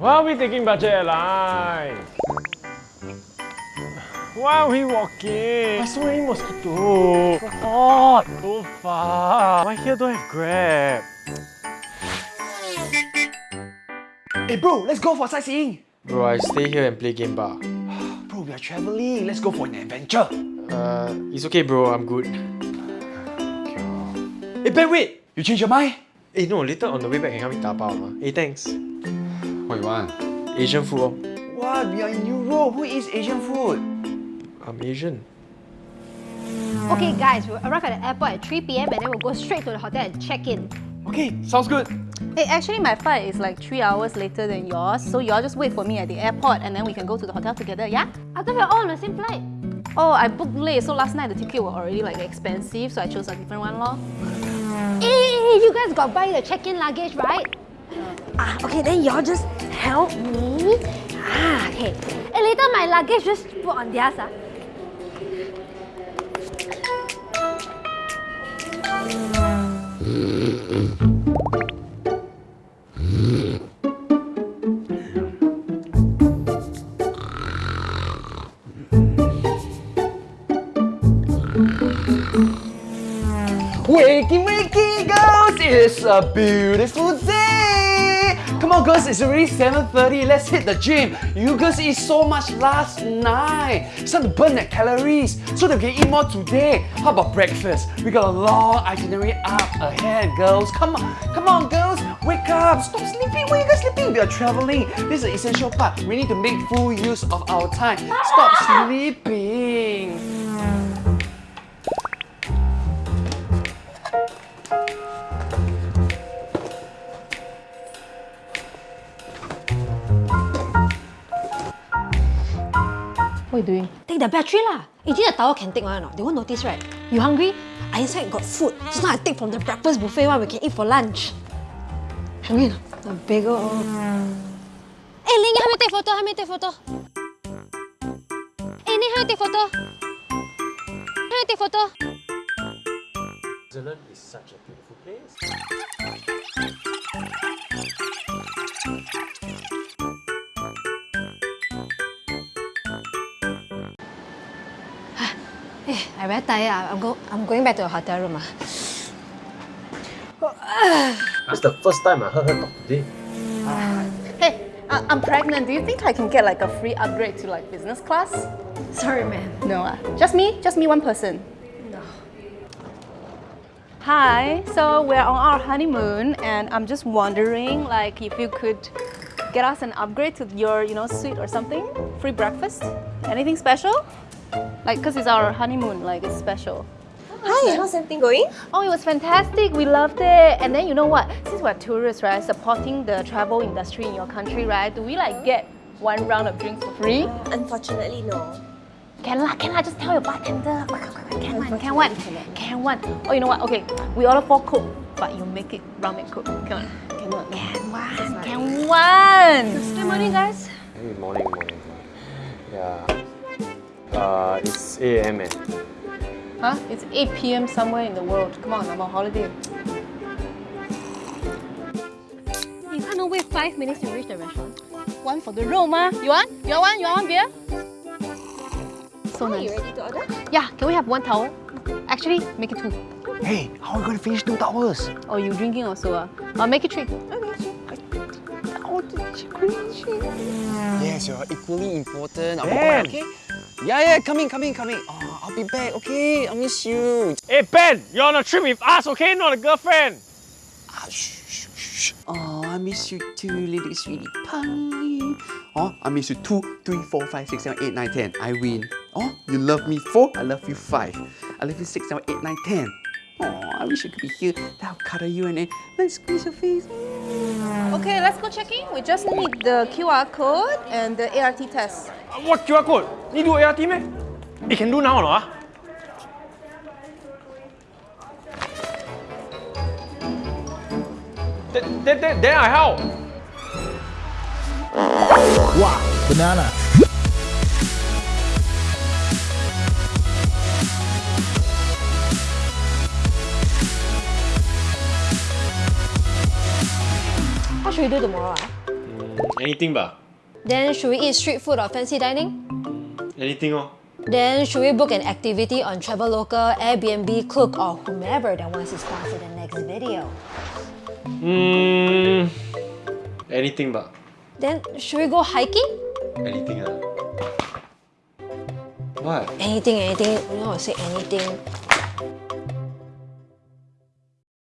Why are we taking budget airlines? Why are we walking? There's so many mosquitoes. So hot. So far. Why here don't have Grab? Hey bro, let's go for sightseeing. Bro, I stay here and play game bar. Bro, we are traveling. Let's go for an adventure. Uh, it's okay bro, I'm good. Hey Ben, wait. You change your mind? Eh no, later on the way back can help me tapao ma. Hey thanks. What you want? Asian food oh. What? We are in Europe. Who eats Asian food? I'm Asian. Okay, guys, we'll arrive at the airport at 3 p.m. and then we'll go straight to the hotel and check in. Okay, sounds good. Hey, actually my flight is like three hours later than yours, so y'all just wait for me at the airport and then we can go to the hotel together, yeah? I thought we are all on the same flight. Oh, I booked late, so last night the ticket was already like expensive, so I chose a different one lor. Hey, hey, hey, you guys got buy the check-in luggage, right? Ah, okay, then y'all just help me. Ah, okay. Hey, later my luggage just put on theirs, ah. Wakey, wakey, girls! It's a beautiful day! Come on, girls, it's already 7.30. Let's hit the gym. You girls eat so much last night. It's time to burn that calories so that we can eat more today. How about breakfast? We got a long itinerary up ahead, girls. Come on, come on, girls. Wake up. Stop sleeping. Why are you guys sleeping? We are traveling. This is the essential part. We need to make full use of our time. Stop ah! sleeping. What you doing? Take the battery lah. Eh, this the tower can take one or not? They won't notice, right? You hungry? I inside got food. Just now I take from the breakfast buffet one we can eat for lunch. Hungry or not? The bagel. Hey, Ling, help me take photo. Help me take photo. Hey, Ning, help me take photo. Help me take photo. Switzerland is such a beautiful place. Hey, I very tired. ah. I'm, go I'm going back to the hotel room. ah. That's the first time I heard her talk today. Hey, uh, I'm pregnant. Do you think I can get like a free upgrade to like business class? Sorry, ma'am. No, ah. Just me? Just me, one person? No. Hi, so we're on our honeymoon and I'm just wondering like if you could get us an upgrade to your, you know, suite or something? Free breakfast? Anything special? Like, cause it's our honeymoon, like it's special. Hi, how's everything going? Oh, it was fantastic. We loved it. And then you know what? Since we're tourists, right, supporting the travel industry in your country, right? Do we like get one round of drinks for free? Unfortunately, no. Can lah, can lah. Just tell your bartender. Can one, can one, can one. Oh, you know what? Okay, we order four coke, but you make it ramen coke. Come on. Cannot. Can one, can one. Good morning, guys. Hey, morning, morning. Yeah. Uh, it's 8 a.m. Huh? It's 8 p.m. somewhere in the world. Come on, I'm on holiday. You can't wait five minutes to reach the restaurant. One for the room, ah. You want? You want one? You want one beer? So Are you ready to order? Yeah, can we have one towel? Actually, make it two. Hey, how are we going to finish two towers? Oh, you drinking also? Ah? I'll make it three. Yes, you're equally important. I'll be Ben! back, okay? Yeah, yeah, coming, coming, coming. Oh, I'll be back, okay? I miss you. Hey, Ben, you're on a trip with us, okay? Not a girlfriend. Ah, shh, shh, shh. Oh, I miss you too, little sweetie pie. Oh, I miss you two, three, four, five, six, seven, eight, nine, ten. I win. Oh, you love me four, I love you five. I love you six, seven, eight, nine, ten. Oh, I wish you could be here. Then I'll cuddle you and then let's squeeze your face. Okay, let's go check in. We just need the QR code and the ART test. Uh, What QR code? Need do ART meh? You can do now or not? ah? Then, then, then, then I help. Wow, banana. Should we do tomorrow? ah? Anything ba? Then should we eat street food or fancy dining? Anything oh. Then should we book an activity on Traveloka, Airbnb, Klook, or whomever that wants to sponsor the next video? Hmm. Anything ba? Then should we go hiking? Anything ah. What? Anything, anything. You know, say anything.